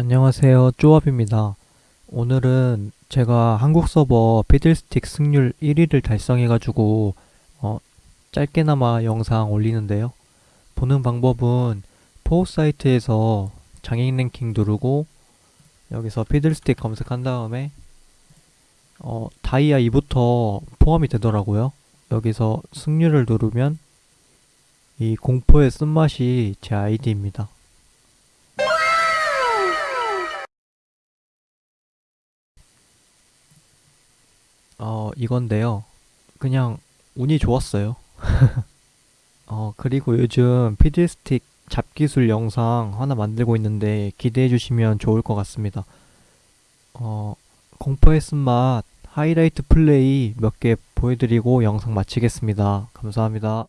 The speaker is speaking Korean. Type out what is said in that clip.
안녕하세요. 쪼압입니다. 오늘은 제가 한국 서버 피들스틱 승률 1위를 달성해가지고 어, 짧게나마 영상 올리는데요. 보는 방법은 포우 사이트에서 장인 랭킹 누르고 여기서 피들스틱 검색한 다음에 어, 다이아 2부터 포함이 되더라고요. 여기서 승률을 누르면 이 공포의 쓴맛이 제 아이디입니다. 어, 이건데요. 그냥 운이 좋았어요. 어, 그리고 요즘 피드스틱 잡기술 영상 하나 만들고 있는데 기대해 주시면 좋을 것 같습니다. 어, 공포의 쓴맛 하이라이트 플레이 몇 개 보여드리고 영상 마치겠습니다. 감사합니다.